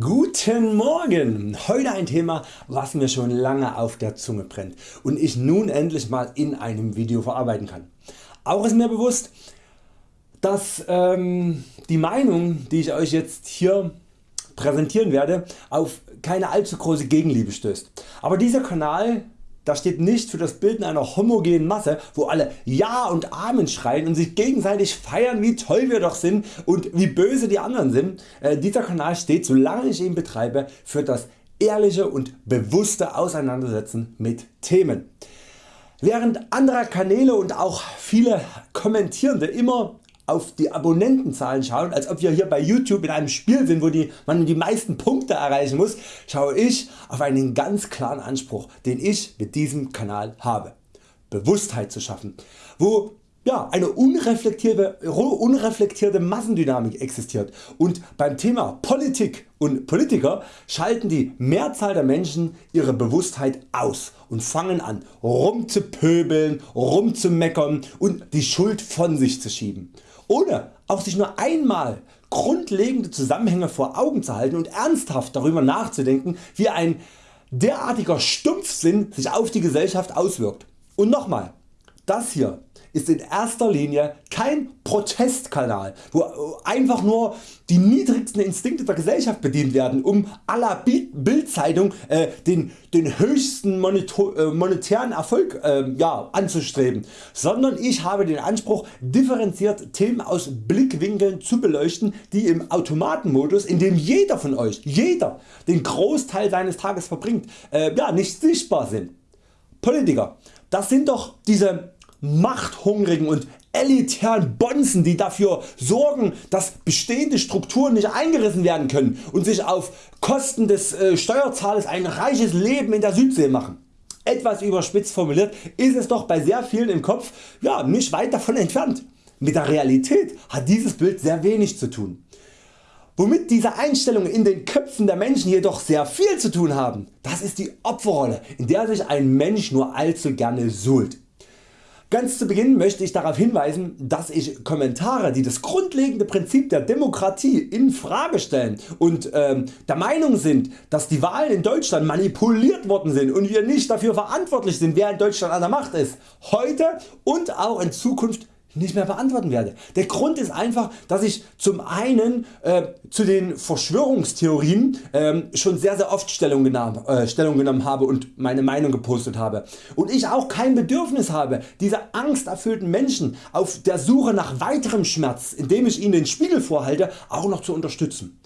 Guten Morgen! Heute ein Thema was mir schon lange auf der Zunge brennt und ich nun endlich mal in einem Video verarbeiten kann. Auch ist mir bewusst dass ähm, die Meinung die ich Euch jetzt hier präsentieren werde auf keine allzu große Gegenliebe stößt. Aber dieser Kanal das steht nicht für das Bilden einer homogenen Masse wo alle Ja und Amen schreien und sich gegenseitig feiern wie toll wir doch sind und wie böse die anderen sind. Äh, dieser Kanal steht solange ich ihn betreibe für das ehrliche und bewusste Auseinandersetzen mit Themen. Während andere Kanäle und auch viele Kommentierende immer auf die Abonnentenzahlen schauen, als ob wir hier bei YouTube in einem Spiel sind, wo die, man die meisten Punkte erreichen muss, schaue ich auf einen ganz klaren Anspruch, den ich mit diesem Kanal habe. Bewusstheit zu schaffen, wo ja, eine unreflektierte, unreflektierte Massendynamik existiert und beim Thema Politik und Politiker schalten die Mehrzahl der Menschen ihre Bewusstheit aus und fangen an rumzupöbeln, rumzumeckern und die Schuld von sich zu schieben ohne auch sich nur einmal grundlegende Zusammenhänge vor Augen zu halten und ernsthaft darüber nachzudenken wie ein derartiger Stumpfsinn sich auf die Gesellschaft auswirkt. Und nochmal, das hier ist in erster Linie kein Protestkanal, wo einfach nur die niedrigsten Instinkte der Gesellschaft bedient werden, um à la Bildzeitung äh, den, den höchsten äh, monetären Erfolg äh, ja, anzustreben, sondern ich habe den Anspruch differenziert Themen aus Blickwinkeln zu beleuchten die im Automatenmodus in dem jeder von Euch jeder den Großteil seines Tages verbringt äh, ja, nicht sichtbar sind. Politiker, das sind doch diese machthungrigen und elitären Bonzen die dafür sorgen dass bestehende Strukturen nicht eingerissen werden können und sich auf Kosten des äh, Steuerzahlers ein reiches Leben in der Südsee machen. Etwas überspitzt formuliert ist es doch bei sehr vielen im Kopf ja, nicht weit davon entfernt. Mit der Realität hat dieses Bild sehr wenig zu tun. Womit diese Einstellungen in den Köpfen der Menschen jedoch sehr viel zu tun haben, das ist die Opferrolle in der sich ein Mensch nur allzu gerne suhlt. Ganz zu Beginn möchte ich darauf hinweisen, dass ich Kommentare die das grundlegende Prinzip der Demokratie in Frage stellen und ähm, der Meinung sind dass die Wahlen in Deutschland manipuliert worden sind und wir nicht dafür verantwortlich sind wer in Deutschland an der Macht ist, heute und auch in Zukunft nicht mehr beantworten werde. Der Grund ist einfach dass ich zum einen äh, zu den Verschwörungstheorien äh, schon sehr sehr oft Stellung genommen, äh, Stellung genommen habe und meine Meinung gepostet habe und ich auch kein Bedürfnis habe diese angsterfüllten Menschen auf der Suche nach weiterem Schmerz indem ich ihnen den Spiegel vorhalte auch noch zu unterstützen.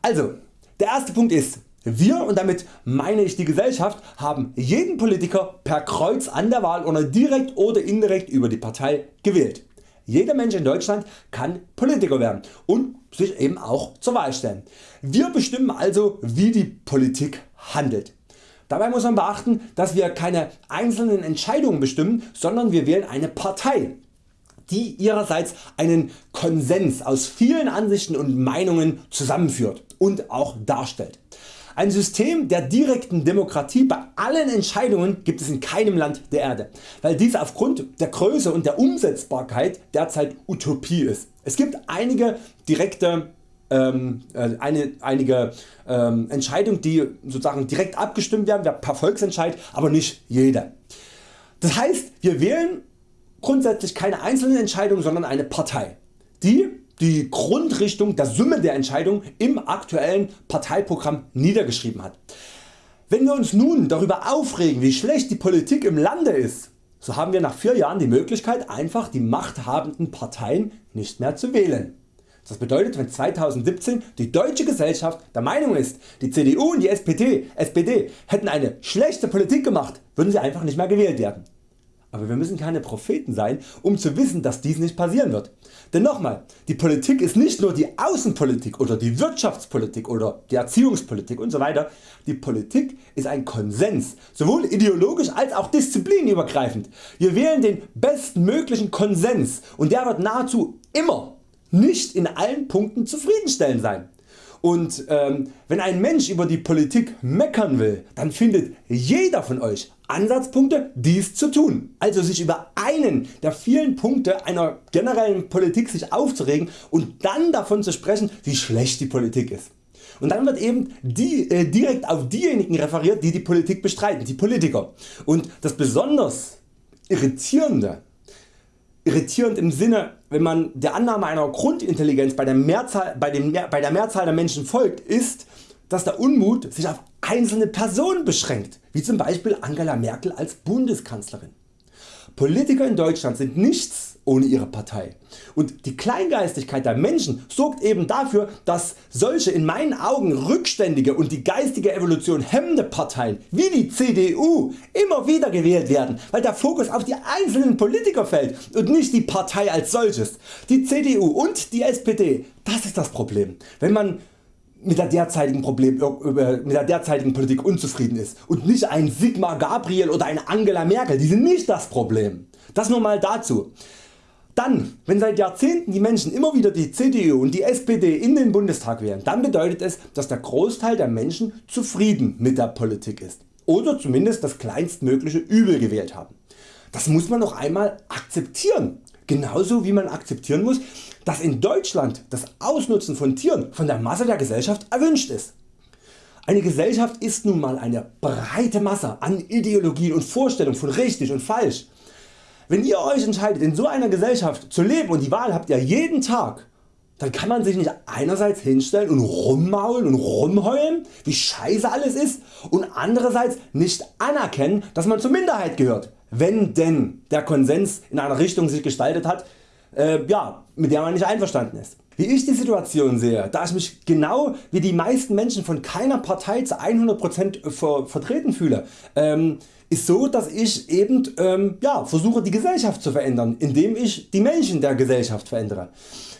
Also der erste Punkt ist wir und damit meine ich die Gesellschaft haben jeden Politiker per Kreuz an der Wahl oder direkt oder indirekt über die Partei gewählt. Jeder Mensch in Deutschland kann Politiker werden und sich eben auch zur Wahl stellen. Wir bestimmen also wie die Politik handelt. Dabei muss man beachten dass wir keine einzelnen Entscheidungen bestimmen, sondern wir wählen eine Partei die ihrerseits einen Konsens aus vielen Ansichten und Meinungen zusammenführt und auch darstellt. Ein System der direkten Demokratie bei allen Entscheidungen gibt es in keinem Land der Erde, weil dies aufgrund der Größe und der Umsetzbarkeit derzeit Utopie ist. Es gibt einige direkte ähm, äh, eine, einige ähm, Entscheidungen die sozusagen direkt abgestimmt werden per Volksentscheid, aber nicht jede. Das heißt wir wählen grundsätzlich keine einzelnen Entscheidungen, sondern eine Partei, die die Grundrichtung der Summe der Entscheidungen im aktuellen Parteiprogramm niedergeschrieben hat. Wenn wir uns nun darüber aufregen wie schlecht die Politik im Lande ist, so haben wir nach 4 Jahren die Möglichkeit einfach die machthabenden Parteien nicht mehr zu wählen. Das bedeutet wenn 2017 die deutsche Gesellschaft der Meinung ist die CDU und die SPD, SPD hätten eine schlechte Politik gemacht, würden sie einfach nicht mehr gewählt werden. Aber wir müssen keine Propheten sein um zu wissen dass dies nicht passieren wird. Denn nochmal, die Politik ist nicht nur die Außenpolitik oder die Wirtschaftspolitik oder die Erziehungspolitik usw. So die Politik ist ein Konsens, sowohl ideologisch als auch disziplinübergreifend. Wir wählen den bestmöglichen Konsens und der wird nahezu immer nicht in allen Punkten zufriedenstellend sein. Und ähm, wenn ein Mensch über die Politik meckern will, dann findet jeder von Euch Ansatzpunkte dies zu tun, also sich über einen der vielen Punkte einer generellen Politik sich aufzuregen und dann davon zu sprechen wie schlecht die Politik ist. und dann wird eben die, äh, direkt auf diejenigen referiert die die Politik bestreiten, die Politiker. Und das besonders irritierende irritierend im Sinne wenn man der Annahme einer Grundintelligenz bei der, Mehrzahl, bei, dem, bei der Mehrzahl der Menschen folgt ist, dass der Unmut sich auf einzelne Personen beschränkt, wie zum Beispiel Angela Merkel als Bundeskanzlerin. Politiker in Deutschland sind nichts ohne ihre Partei und die Kleingeistigkeit der Menschen sorgt eben dafür dass solche in meinen Augen rückständige und die geistige Evolution hemmende Parteien wie die CDU immer wieder gewählt werden, weil der Fokus auf die einzelnen Politiker fällt und nicht die Partei als solches. Die CDU und die SPD, das ist das Problem. Wenn man mit der derzeitigen Problem, mit der derzeitigen Politik unzufrieden ist und nicht ein Sigmar Gabriel oder eine Angela Merkel, die sind nicht das Problem. Das nur mal dazu. Dann, wenn seit Jahrzehnten die Menschen immer wieder die CDU und die SPD in den Bundestag wählen, dann bedeutet es, dass der Großteil der Menschen zufrieden mit der Politik ist oder zumindest das kleinstmögliche Übel gewählt haben. Das muss man noch einmal akzeptieren, genauso wie man akzeptieren muss, dass in Deutschland das Ausnutzen von Tieren von der Masse der Gesellschaft erwünscht ist. Eine Gesellschaft ist nun mal eine breite Masse an Ideologien und Vorstellungen von richtig und falsch. Wenn ihr Euch entscheidet in so einer Gesellschaft zu leben und die Wahl habt ihr jeden Tag, dann kann man sich nicht einerseits hinstellen und rummaulen und rumheulen wie scheiße alles ist und andererseits nicht anerkennen dass man zur Minderheit gehört, wenn denn der Konsens in einer Richtung sich gestaltet hat äh, ja, mit der man nicht einverstanden ist. Wie ich die Situation sehe, da ich mich genau wie die meisten Menschen von keiner Partei zu 100% ver vertreten fühle, ähm, ist so dass ich eben ähm, ja, versuche die Gesellschaft zu verändern, indem ich die Menschen der Gesellschaft verändere.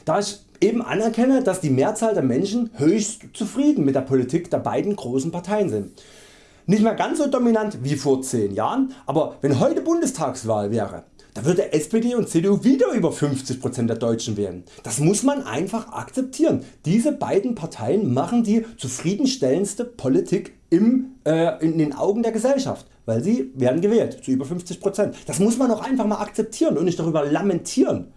Da ich eben anerkenne dass die Mehrzahl der Menschen höchst zufrieden mit der Politik der beiden großen Parteien sind. Nicht mehr ganz so dominant wie vor 10 Jahren, aber wenn heute Bundestagswahl wäre, da würde SPD und CDU wieder über 50% der Deutschen wählen. Das muss man einfach akzeptieren. Diese beiden Parteien machen die zufriedenstellendste Politik im, äh, in den Augen der Gesellschaft, weil sie werden gewählt zu über 50%. Das muss man auch einfach mal akzeptieren und nicht darüber lamentieren.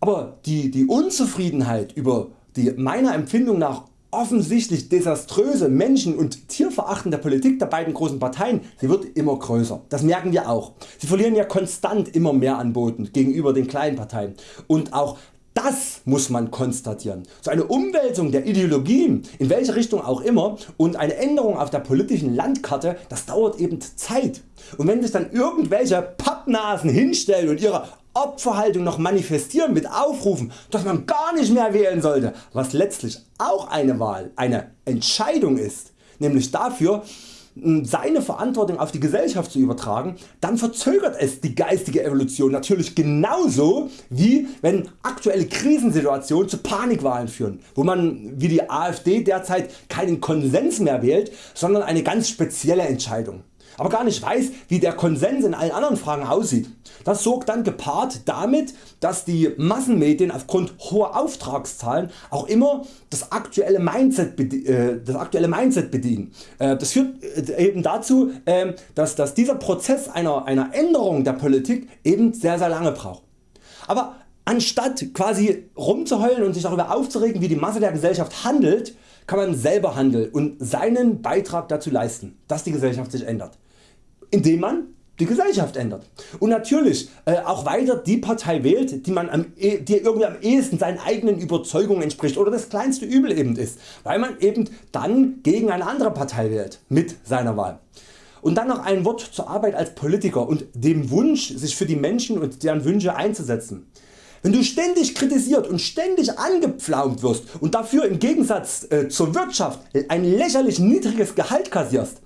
Aber die, die Unzufriedenheit über die meiner Empfindung nach offensichtlich desaströse Menschen- und tierverachtende Politik der beiden großen Parteien sie wird immer größer. Das merken wir auch. Sie verlieren ja konstant immer mehr an Boden gegenüber den kleinen Parteien und auch das muss man konstatieren. So eine Umwälzung der Ideologien, in welche Richtung auch immer und eine Änderung auf der politischen Landkarte, das dauert eben Zeit. Und wenn sich dann irgendwelche Pappnasen hinstellen und ihre Opferhaltung noch manifestieren mit Aufrufen, dass man gar nicht mehr wählen sollte, was letztlich auch eine Wahl, eine Entscheidung ist, nämlich dafür seine Verantwortung auf die Gesellschaft zu übertragen, dann verzögert es die geistige Evolution natürlich genauso wie wenn aktuelle Krisensituationen zu Panikwahlen führen, wo man wie die AfD derzeit keinen Konsens mehr wählt, sondern eine ganz spezielle Entscheidung aber gar nicht weiß wie der Konsens in allen anderen Fragen aussieht. Das sorgt dann gepaart damit dass die Massenmedien aufgrund hoher Auftragszahlen auch immer das aktuelle Mindset, äh, das aktuelle Mindset bedienen. Äh, das führt äh, eben dazu ähm, dass, dieser Prozess einer, einer Änderung der Politik eben sehr sehr lange braucht. Aber anstatt quasi rumzuheulen und sich darüber aufzuregen wie die Masse der Gesellschaft handelt, kann man selber handeln und seinen Beitrag dazu leisten dass die Gesellschaft sich ändert indem man die Gesellschaft ändert. Und natürlich äh, auch weiter die Partei wählt die, man am, e, die irgendwie am ehesten seinen eigenen Überzeugungen entspricht oder das kleinste Übel eben ist, weil man eben dann gegen eine andere Partei wählt mit seiner Wahl. Und dann noch ein Wort zur Arbeit als Politiker und dem Wunsch sich für die Menschen und deren Wünsche einzusetzen. Wenn du ständig kritisiert und ständig angepflaumt wirst und dafür im Gegensatz äh, zur Wirtschaft ein lächerlich niedriges Gehalt kassierst,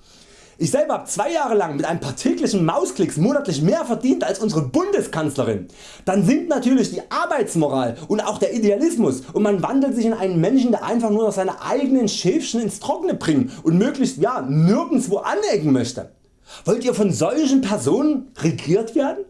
ich selber habe zwei Jahre lang mit ein paar täglichen Mausklicks monatlich mehr verdient als unsere Bundeskanzlerin. Dann sinkt natürlich die Arbeitsmoral und auch der Idealismus und man wandelt sich in einen Menschen der einfach nur noch seine eigenen Schäfchen ins Trockene bringen und möglichst ja, nirgendwo anecken möchte. Wollt ihr von solchen Personen regiert werden?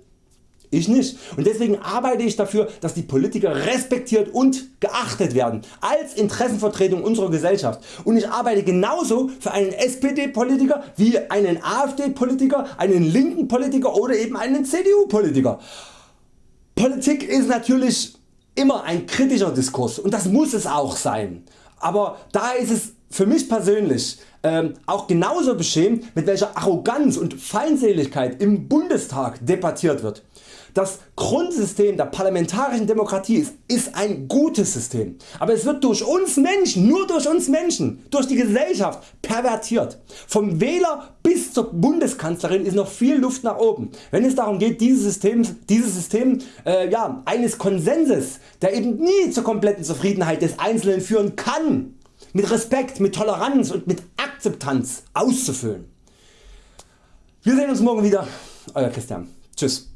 Ich nicht und deswegen arbeite ich dafür dass die Politiker respektiert und geachtet werden als Interessenvertretung unserer Gesellschaft und ich arbeite genauso für einen SPD Politiker wie einen AfD Politiker, einen linken Politiker oder eben einen CDU Politiker. Politik ist natürlich immer ein kritischer Diskurs und das muss es auch sein. aber da ist es für mich persönlich ähm, auch genauso beschämt mit welcher Arroganz und Feindseligkeit im Bundestag debattiert wird. Das Grundsystem der parlamentarischen Demokratie ist, ist ein gutes System, aber es wird durch uns Menschen, nur durch uns Menschen, durch die Gesellschaft pervertiert. Vom Wähler bis zur Bundeskanzlerin ist noch viel Luft nach oben, wenn es darum geht dieses System, dieses System äh, ja, eines Konsenses, der eben nie zur kompletten Zufriedenheit des Einzelnen führen kann, mit Respekt, mit Toleranz und mit Akzeptanz auszufüllen. Wir sehen uns morgen wieder, Euer Christian. Tschüss.